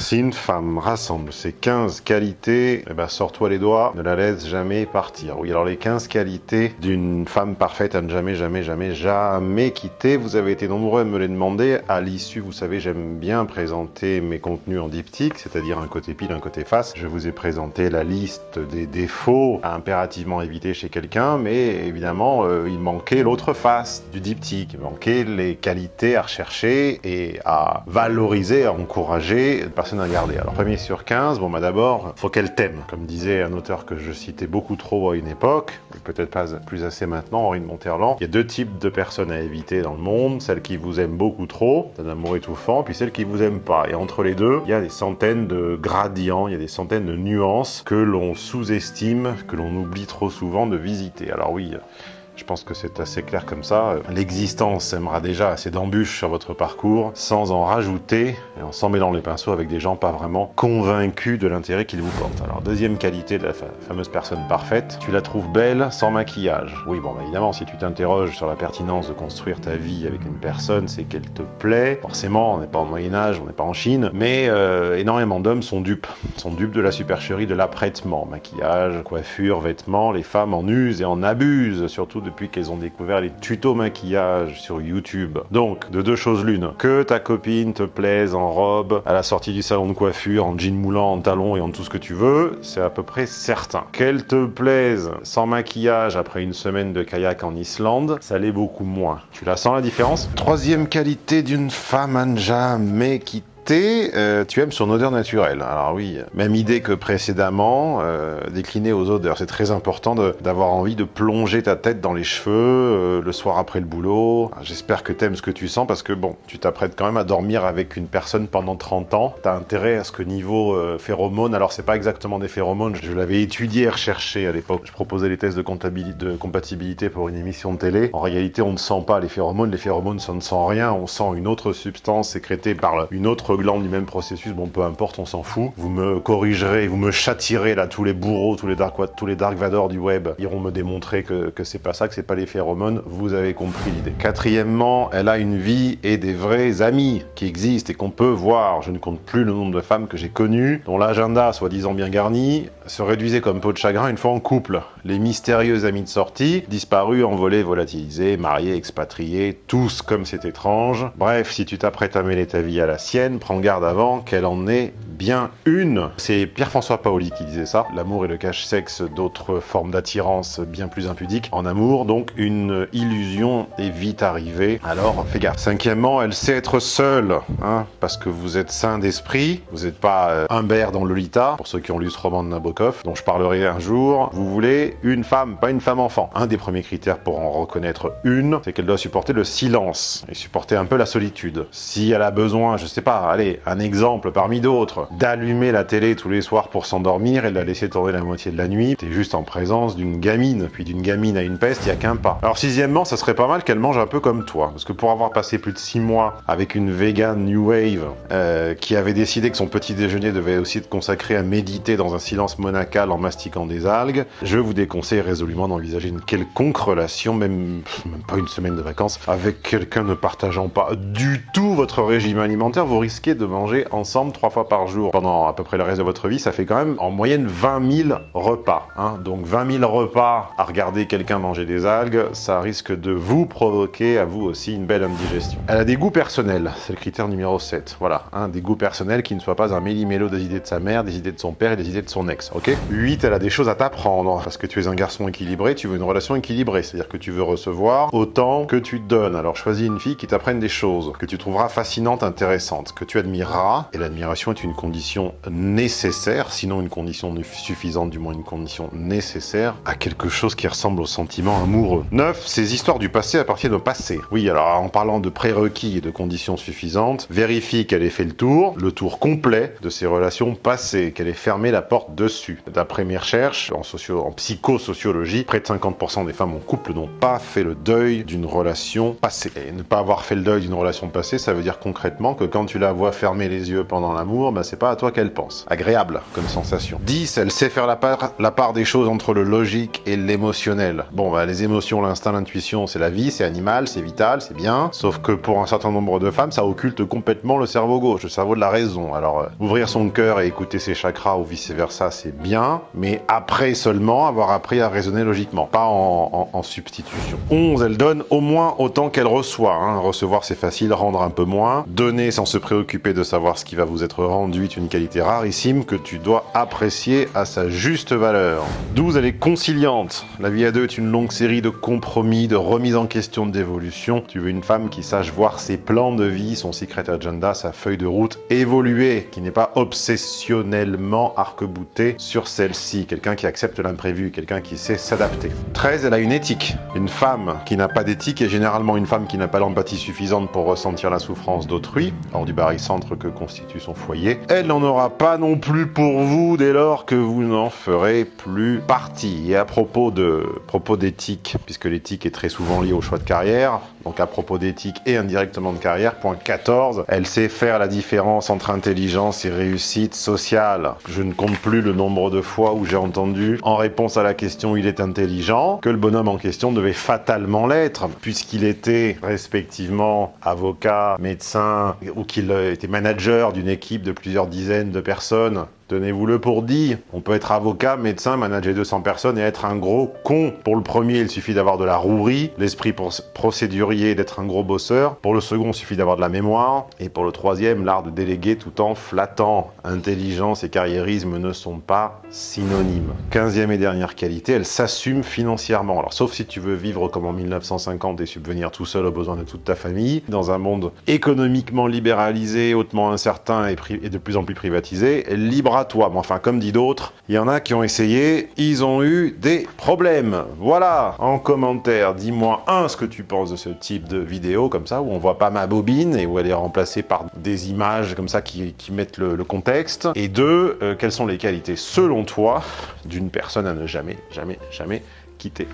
Si une femme rassemble ces 15 qualités, eh ben, sors-toi les doigts, ne la laisse jamais partir. Oui, alors les 15 qualités d'une femme parfaite à ne jamais, jamais, jamais, jamais quitter. Vous avez été nombreux à me les demander. À l'issue, vous savez, j'aime bien présenter mes contenus en diptyque, c'est-à-dire un côté pile, un côté face. Je vous ai présenté la liste des défauts à impérativement éviter chez quelqu'un, mais évidemment, euh, il manquait l'autre face du diptyque. Il manquait les qualités à rechercher et à valoriser, à encourager à garder. Alors, premier sur 15, bon, bah d'abord, faut qu'elle t'aime. Comme disait un auteur que je citais beaucoup trop à une époque, peut-être pas plus assez maintenant, Henri de Monterland, il y a deux types de personnes à éviter dans le monde, celles qui vous aiment beaucoup trop, d'un amour étouffant, puis celles qui vous aiment pas. Et entre les deux, il y a des centaines de gradients, il y a des centaines de nuances que l'on sous-estime, que l'on oublie trop souvent de visiter. Alors oui, je pense que c'est assez clair comme ça. L'existence sèmera déjà assez d'embûches sur votre parcours, sans en rajouter, et en s'en mêlant les pinceaux avec des gens pas vraiment convaincus de l'intérêt qu'ils vous portent. Alors, deuxième qualité de la fameuse personne parfaite, tu la trouves belle sans maquillage. Oui, bon, bah, évidemment, si tu t'interroges sur la pertinence de construire ta vie avec une personne, c'est qu'elle te plaît. Forcément, on n'est pas au Moyen-Âge, on n'est pas en Chine, mais euh, énormément d'hommes sont dupes. Sont dupes de la supercherie de l'apprêtement. Maquillage, coiffure, vêtements, les femmes en usent et en abusent, surtout de depuis qu'elles ont découvert les tutos maquillage sur YouTube. Donc, de deux choses l'une, que ta copine te plaise en robe, à la sortie du salon de coiffure, en jean moulant, en talons et en tout ce que tu veux, c'est à peu près certain. Qu'elle te plaise sans maquillage après une semaine de kayak en Islande, ça l'est beaucoup moins. Tu la sens la différence? Troisième qualité d'une femme à ne jamais euh, tu aimes son odeur naturelle. Alors oui, même idée que précédemment, euh, déclinée aux odeurs. C'est très important d'avoir envie de plonger ta tête dans les cheveux euh, le soir après le boulot. J'espère que t'aimes ce que tu sens parce que bon, tu t'apprêtes quand même à dormir avec une personne pendant 30 ans. T'as intérêt à ce que niveau phéromones, alors c'est pas exactement des phéromones, je l'avais étudié et recherché à l'époque. Je proposais les tests de, de compatibilité pour une émission de télé. En réalité, on ne sent pas les phéromones. Les phéromones, ça ne sent rien. On sent une autre substance sécrétée par une autre du même processus, bon peu importe, on s'en fout. Vous me corrigerez, vous me châtirez là, tous les bourreaux, tous les dark, les dark vador du web iront me démontrer que, que c'est pas ça, que c'est pas les phéromones, vous avez compris l'idée. Quatrièmement, elle a une vie et des vrais amis qui existent et qu'on peut voir. Je ne compte plus le nombre de femmes que j'ai connues, dont l'agenda, soi-disant bien garni, se réduisait comme peau de chagrin une fois en couple. Les mystérieux amis de sortie, disparus, envolés, volatilisés, mariés, expatriés, tous comme c'est étrange. Bref, si tu t'apprêtes à mêler ta vie à la sienne, prends garde avant qu'elle en ait bien une. C'est Pierre-François Paoli qui disait ça. L'amour est le cache-sexe d'autres formes d'attirance bien plus impudiques. En amour, donc, une illusion est vite arrivée. Alors, fais gaffe. Cinquièmement, elle sait être seule, hein, parce que vous êtes sain d'esprit. Vous n'êtes pas euh, Humbert dans Lolita, pour ceux qui ont lu ce roman de Nabokov, dont je parlerai un jour. Vous voulez une femme, pas une femme-enfant. Un des premiers critères pour en reconnaître une, c'est qu'elle doit supporter le silence et supporter un peu la solitude. Si elle a besoin, je sais pas, allez, un exemple parmi d'autres, d'allumer la télé tous les soirs pour s'endormir et de la laisser tourner la moitié de la nuit, t'es juste en présence d'une gamine, puis d'une gamine à une peste, il a qu'un pas. Alors sixièmement, ça serait pas mal qu'elle mange un peu comme toi, parce que pour avoir passé plus de six mois avec une vegan new wave euh, qui avait décidé que son petit déjeuner devait aussi être consacré à méditer dans un silence monacal en mastiquant des algues, je vous déconseille résolument d'envisager une quelconque relation, même, même pas une semaine de vacances, avec quelqu'un ne partageant pas du tout votre régime alimentaire, vous risquez de manger ensemble trois fois par jour pendant à peu près le reste de votre vie, ça fait quand même en moyenne 20 000 repas. Hein. Donc 20 000 repas à regarder quelqu'un manger des algues, ça risque de vous provoquer à vous aussi une belle indigestion. Elle a des goûts personnels, c'est le critère numéro 7. Voilà, des goûts personnels qui ne soient pas un méli-mélo des idées de sa mère, des idées de son père et des idées de son ex, ok? 8, elle a des choses à t'apprendre, parce que tu es un garçon équilibré, tu veux une relation équilibrée, c'est-à-dire que tu veux recevoir autant que tu donnes. Alors choisis une fille qui t'apprenne des choses, que tu trouveras fascinantes, intéressantes, que tu admireras, et l'admiration est une condition nécessaire, sinon une condition suffisante, du moins une condition nécessaire, à quelque chose qui ressemble au sentiment amoureux. 9. Ces histoires du passé appartiennent au passé. Oui, alors en parlant de prérequis et de conditions suffisantes, vérifie qu'elle ait fait le tour, le tour complet de ses relations passées, qu'elle ait fermé la porte dessus. D'après mes recherches, en, socio en psychosociologie, près de 50% des femmes en couple n'ont pas fait le deuil d'une relation passée. Et ne pas avoir fait le deuil d'une relation passée, ça veut dire concrètement que quand tu la vois fermer les yeux pendant l'amour, bah, c'est pas à toi qu'elle pense. Agréable comme sensation. 10. Elle sait faire la part, des choses entre le logique et l'émotionnel. Bon, bah, les émotions, l'instinct, l'intuition, c'est la vie, c'est animal, c'est vital, c'est bien. Sauf que pour un certain nombre de femmes, ça occulte complètement le cerveau gauche, le cerveau de la raison. Alors, euh, ouvrir son cœur et écouter ses chakras ou vice-versa, c'est bien, mais après seulement avoir appris à raisonner logiquement, pas en, substitution. 11. Elle donne au moins autant qu'elle reçoit. Hein. Recevoir, c'est facile, rendre un peu moins. Donner sans se préoccuper de savoir ce qui va vous être rendu une qualité rarissime que tu dois apprécier à sa juste valeur. 12. Elle est conciliante. La vie à deux est une longue série de compromis, de remise en question d'évolution. Tu veux une femme qui sache voir ses plans de vie, son secret agenda, sa feuille de route évoluer, qui n'est pas obsessionnellement arc-bouté sur celle-ci. Quelqu'un qui accepte l'imprévu, quelqu'un qui sait s'adapter. 13. Elle a une éthique. Une femme qui n'a pas d'éthique est généralement une femme qui n'a pas l'empathie suffisante pour ressentir la souffrance d'autrui, hors du barycentre que constitue son foyer. Elle n'en aura pas non plus pour vous dès lors que vous n'en ferez plus partie. Et à propos de propos d'éthique, puisque l'éthique est très souvent liée au choix de carrière, donc à propos d'éthique et indirectement de carrière, point 14, elle sait faire la différence entre intelligence et réussite sociale. Je ne compte plus le nombre de fois où j'ai entendu, en réponse à la question « il est intelligent », que le bonhomme en question devait fatalement l'être, puisqu'il était respectivement avocat, médecin, ou qu'il était manager d'une équipe de plusieurs dizaines de personnes Tenez-vous-le pour dit, on peut être avocat, médecin, manager 200 personnes et être un gros con. Pour le premier, il suffit d'avoir de la rouerie, l'esprit procédurier d'être un gros bosseur. Pour le second, il suffit d'avoir de la mémoire. Et pour le troisième, l'art de déléguer tout en flattant. Intelligence et carriérisme ne sont pas synonymes. Quinzième et dernière qualité, elle s'assume financièrement. Alors sauf si tu veux vivre comme en 1950 et subvenir tout seul aux besoins de toute ta famille, dans un monde économiquement libéralisé, hautement incertain et, de plus en plus privatisé, libre toi. Mais enfin, comme dit d'autres, il y en a qui ont essayé, ils ont eu des problèmes. Voilà, en commentaire, dis-moi, un, ce que tu penses de ce type de vidéo, comme ça, où on voit pas ma bobine et où elle est remplacée par des images comme ça qui, mettent le, contexte. Et deux, euh, quelles sont les qualités, selon toi, d'une personne à ne jamais, jamais, jamais quitter?